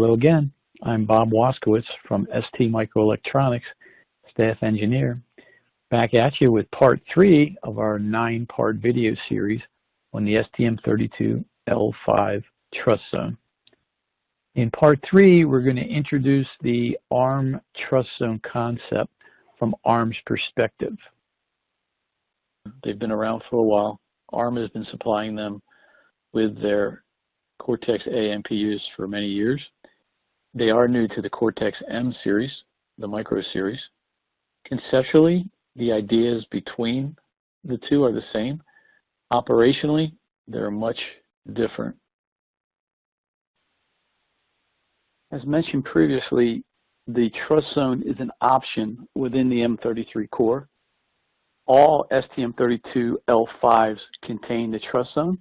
Hello again. I'm Bob Waskowitz from ST Microelectronics, staff engineer, back at you with part three of our nine-part video series on the STM32L5 Trust Zone. In part three, we're going to introduce the ARM Trust Zone concept from ARM's perspective. They've been around for a while. ARM has been supplying them with their Cortex-A MPUs for many years. They are new to the Cortex-M series, the micro series. Conceptually, the ideas between the two are the same. Operationally, they're much different. As mentioned previously, the trust zone is an option within the M33 core. All STM32L5s contain the trust zone.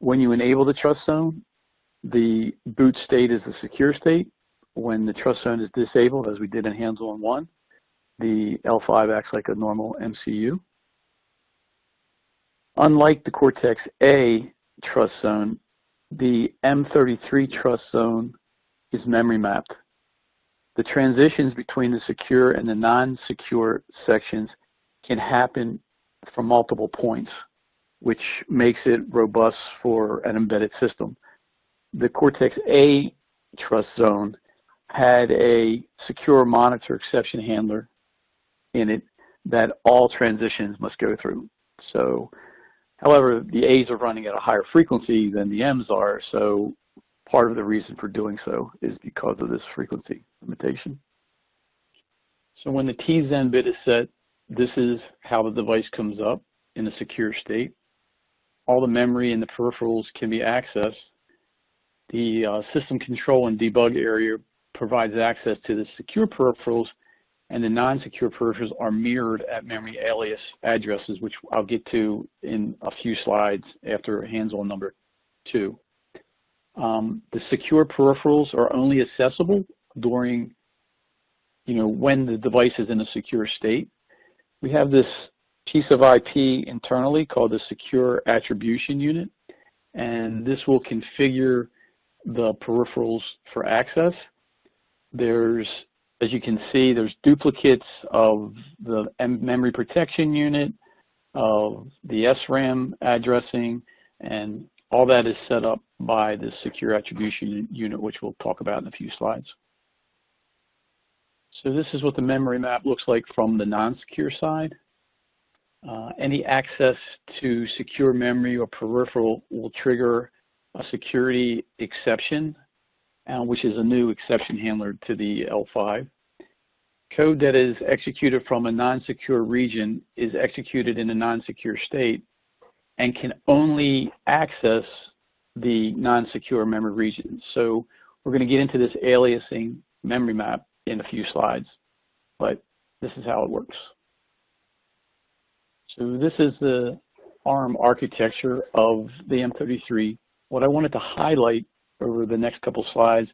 When you enable the trust zone, the boot state is the secure state. When the trust zone is disabled, as we did in hands-on one, the L5 acts like a normal MCU. Unlike the Cortex-A trust zone, the M33 trust zone is memory mapped. The transitions between the secure and the non-secure sections can happen from multiple points, which makes it robust for an embedded system. The Cortex-A trust zone had a secure monitor exception handler in it that all transitions must go through. So, however, the A's are running at a higher frequency than the M's are, so part of the reason for doing so is because of this frequency limitation. So when the TZen bit is set, this is how the device comes up in a secure state. All the memory and the peripherals can be accessed. The uh, system control and debug area provides access to the secure peripherals and the non-secure peripherals are mirrored at memory alias addresses, which I'll get to in a few slides after hands-on number two. Um, the secure peripherals are only accessible during, you know, when the device is in a secure state. We have this piece of IP internally called the Secure Attribution Unit, and this will configure the peripherals for access. There's, as you can see, there's duplicates of the memory protection unit, of the SRAM addressing, and all that is set up by the secure attribution unit, which we'll talk about in a few slides. So this is what the memory map looks like from the non-secure side. Uh, any access to secure memory or peripheral will trigger a security exception, uh, which is a new exception handler to the L5. Code that is executed from a non-secure region is executed in a non-secure state and can only access the non-secure memory region. So we're going to get into this aliasing memory map in a few slides, but this is how it works. So this is the ARM architecture of the M33. What I wanted to highlight over the next couple slides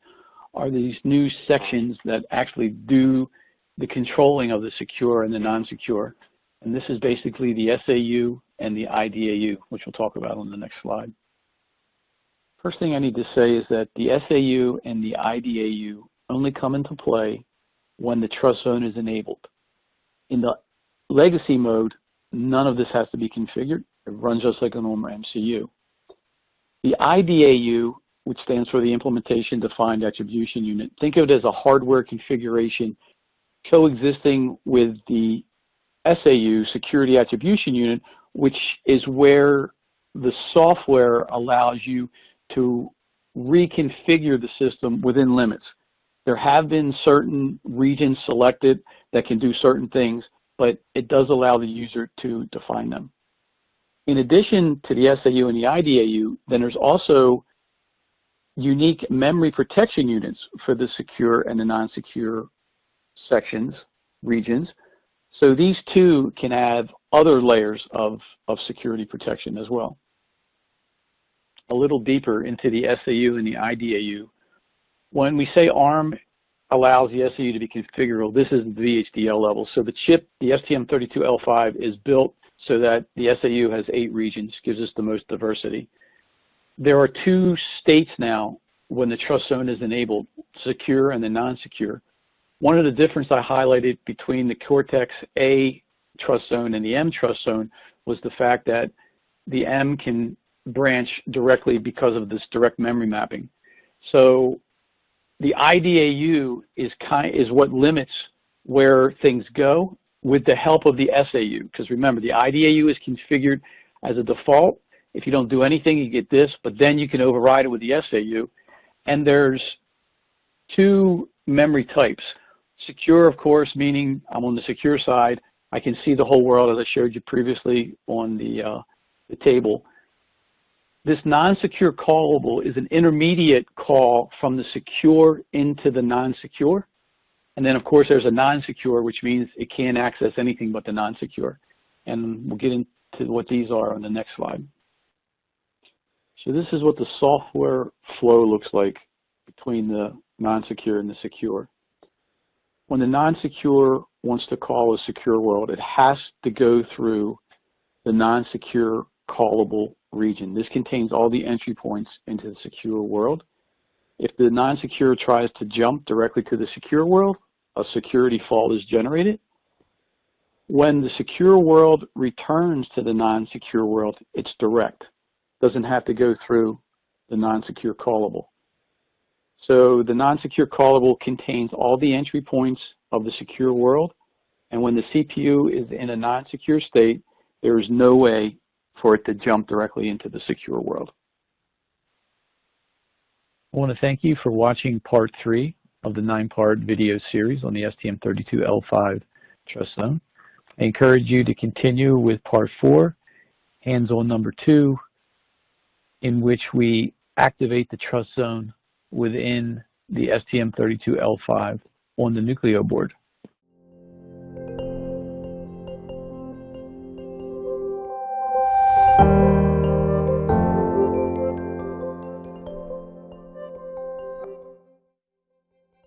are these new sections that actually do the controlling of the secure and the non-secure. And this is basically the SAU and the IDAU, which we'll talk about on the next slide. First thing I need to say is that the SAU and the IDAU only come into play when the trust zone is enabled. In the legacy mode, none of this has to be configured. It runs just like a normal MCU. The IDAU, which stands for the Implementation Defined Attribution Unit, think of it as a hardware configuration coexisting with the SAU, Security Attribution Unit, which is where the software allows you to reconfigure the system within limits. There have been certain regions selected that can do certain things, but it does allow the user to define them. In addition to the SAU and the IDAU, then there's also unique memory protection units for the secure and the non-secure sections, regions. So these two can have other layers of, of security protection as well. A little deeper into the SAU and the IDAU, when we say ARM allows the SAU to be configurable, this is the VHDL level. So the chip, the STM32L5 is built so that the SAU has eight regions, gives us the most diversity. There are two states now when the trust zone is enabled, secure and the non-secure. One of the differences I highlighted between the Cortex-A trust zone and the M trust zone was the fact that the M can branch directly because of this direct memory mapping. So the IDAU is, kind, is what limits where things go with the help of the SAU. Because remember, the IDAU is configured as a default. If you don't do anything, you get this, but then you can override it with the SAU. And there's two memory types. Secure, of course, meaning I'm on the secure side. I can see the whole world as I showed you previously on the, uh, the table. This non-secure callable is an intermediate call from the secure into the non-secure. And then, of course, there's a non-secure, which means it can't access anything but the non-secure. And we'll get into what these are on the next slide. So this is what the software flow looks like between the non-secure and the secure. When the non-secure wants to call a secure world, it has to go through the non-secure callable region. This contains all the entry points into the secure world. If the non-secure tries to jump directly to the secure world, a security fault is generated. When the secure world returns to the non-secure world, it's direct doesn't have to go through the non-secure callable. So the non-secure callable contains all the entry points of the secure world. And when the CPU is in a non-secure state, there is no way for it to jump directly into the secure world. I want to thank you for watching part three of the nine-part video series on the STM32L5 Trust Zone. I encourage you to continue with part four, hands-on number two, in which we activate the trust zone within the STM32L5 on the Nucleo board.